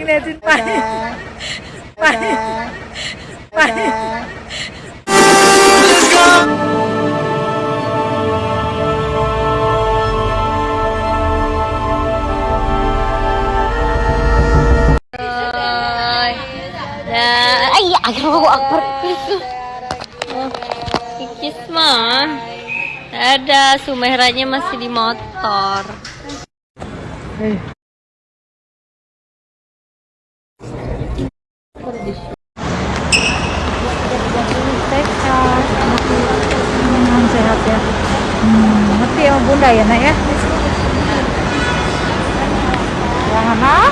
Tingnan pa. Pa. Pa. Ay, Allahu Akbar. Oh, Kikis mah. Ada Sumehranya masih di motor. Eh. Hmm, sehat ya. Hmm, ya bunda ya nak ya. Yang anak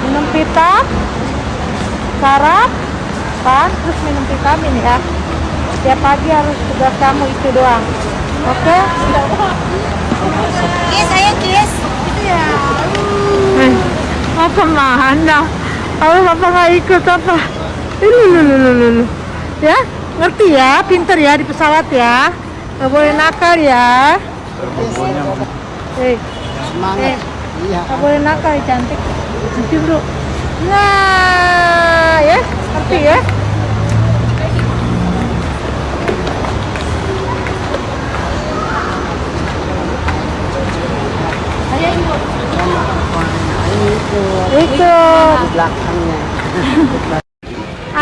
minum pita, sarap, kan, terus minum vitamin ya. Setiap pagi harus tugas kamu itu doang. Oke? Kis, ayo Kis. Eh, apa mana? Kalau bapak nggak ikut apa? Ini lu, lu, lu, lu, lu. Ya, ngerti ya, pinter ya di pesawat ya. Nggak boleh nakal ya. Eh, eh, Iya. nggak boleh nakal cantik. Cium dulu. Nah, ya, ngerti ya. Ikut. belakangnya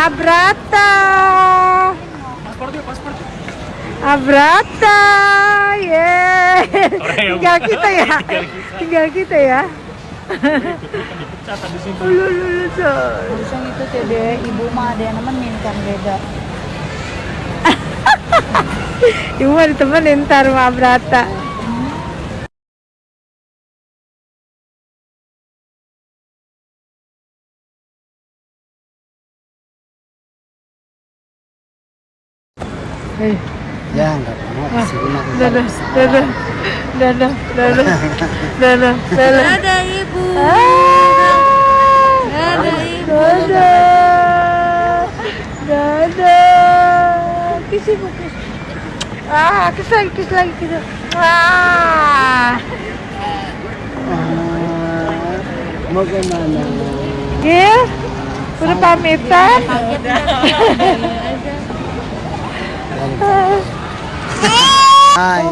Abrata. Abrata. Yeay. Tinggal kita ya. Tinggal kita ya. Coy. Usang itu deh, ibu mah ada yang nemenin kan beda. Ibu mau ditemenin ntar sama Abrata. Eh, ya nggak apa-apa sini mah kita dadah, dadah, dadah, dadah, dadah, dadah. Ada ibu. Dadah, dadah, dadah. Kis ibu, kis. Ah, kis lagi, kis lagi, kis. Ah, Ah, mau ke mana Gil, udah pamitan? ah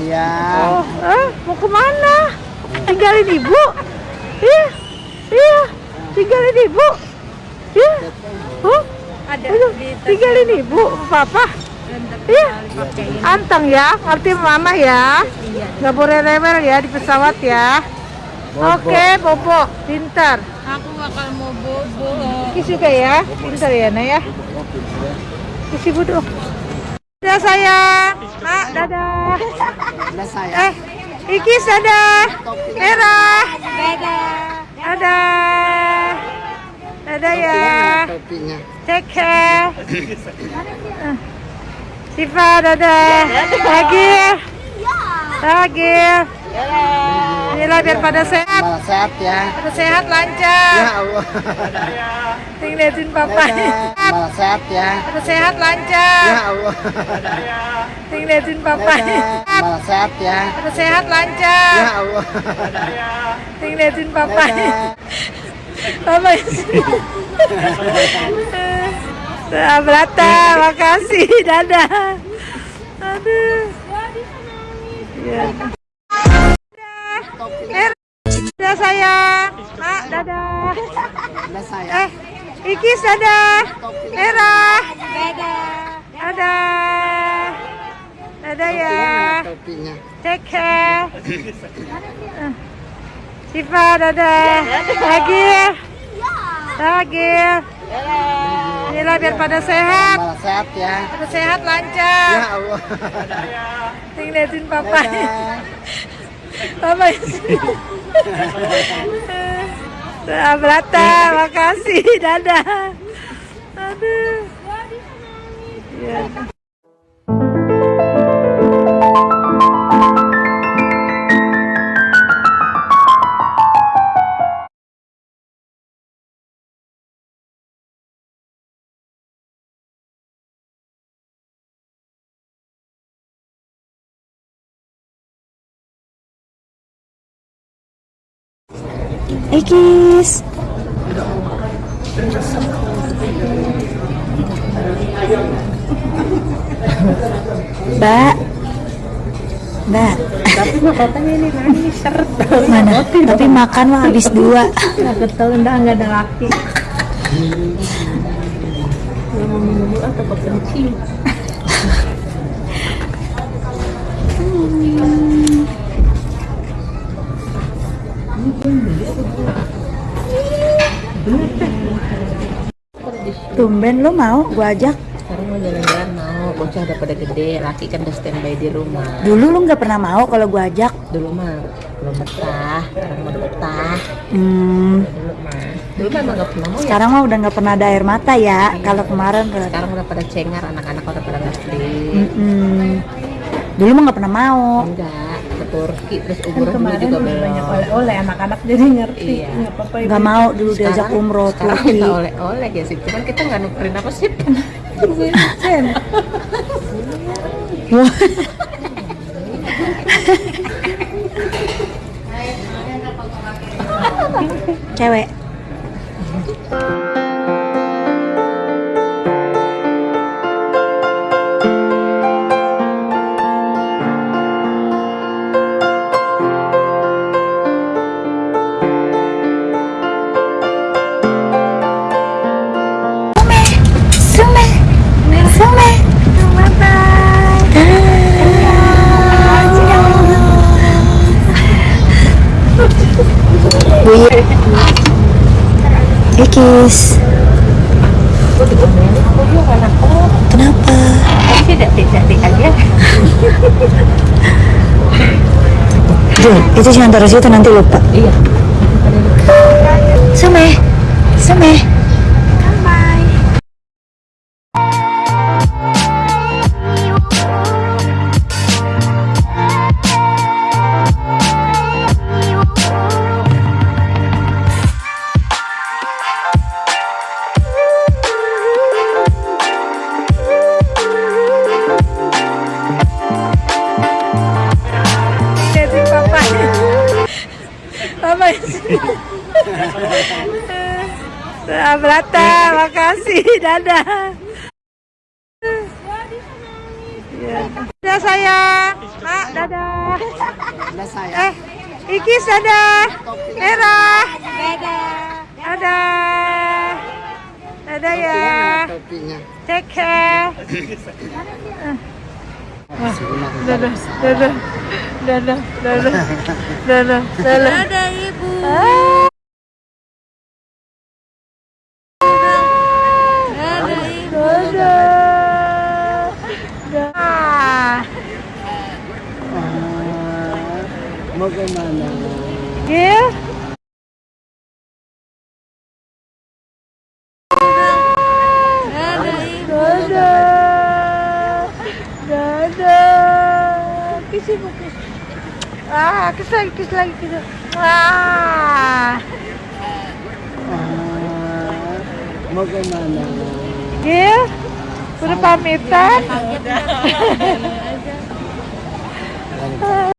ya Oh, ah, mau ke mana? Tinggalin ibu? Iya, iya, tinggalin ibu. Iya, oh, aduh, tinggalin ibu, papa. Iya, anteng ya, ngerti mama ya. Nggak boleh rewel ya di pesawat ya. Oke, Bobo, pintar. Aku bakal mau bobo. Kis juga ya, pintar ya, Nak ya. Kis ibu dong. Dadah sayang, Mak, dadah. udah saya Eh, Ikis dadah. Merah. Dadah. Dadah. Dadah ya. Take care. Eh, Siva dadah. Agil. Agil. Inilah biar pada sehat. malah sehat ya Pada sehat ya lancar. Allah Tinggalin papa. Malah sehat ya Pada sehat ya lancar. Allah Tinggalin papa. Malah sehat ya Pada sehat lancar. ya Allah Tinggalin papa. Papa Abrata, makasih. Dadah. Aduh. Ya. Dadah. Dadah sayang. Mak, dadah. saya Eh, Ikis dadah. Merah. Dadah. Dadah. Dadah ya. Take care. Eh, Siva dadah. Agil. Agil. Inilah biar pada sehat. sehat ya Pada sehat ya lancar. Allah Tinggalin papa. Dadah. Papa. Abrata, makasih. Dadah. Aduh. Ya. Ikis. Mbak. Mbak. Tapi mah katanya ini nangis seret. Mana? Tapi makan mah habis dua. Nggak ketel enggak enggak ada laki. Mau minum atau kepencing. Tumben lu mau gua ajak. Sekarang mau jalan-jalan mau, bocah udah pada gede, laki kan udah standby di rumah. Dulu lu nggak pernah mau kalau gua ajak. Dulu mah belum betah, sekarang mau udah betah. Hmm, Dulu mah, dulu mah nggak pernah mau ya. sekarang mah udah nggak pernah ada air mata ya. Kalau kemarin Sekarang udah pada cengar, anak-anak udah pada ngerti. Mm-mm. Dulu mah nggak pernah mau. Enggak, Turki, terus Kan umroh dulu kemarin juga belum. banyak oleh-oleh anak-anak jadi ngerti. Iya. Nggak apa-apa. Nggak mau dulu diajak umroh sekarang Turki. kita oleh-oleh ya sih, cuman kita nggak nukerin apa sih. Sen. Cewek. Ikis. Kenapa? Tapi tidak tidak aja. Jul, itu cuma taruh situ nanti lupa. Iya. Sume, Sume. Jadi Abrata, makasih. Dadah. Ya. Dadah sayang. Mak, dadah. Saya. Eh, Ikis dadah. Merah. Dadah. Dadah. Dadah ya. Take care. Sebelah. Dadah, dadah. Dadah, dadah. Dadah, dadah. Dadah ibu. Ah, Mau ke mana? Dadah. Kiss ibu, kiss. Ah, kiss lagi, kiss lagi, lagi. Ah. Ah, Mau ke mana? Gil. Udah pamitan?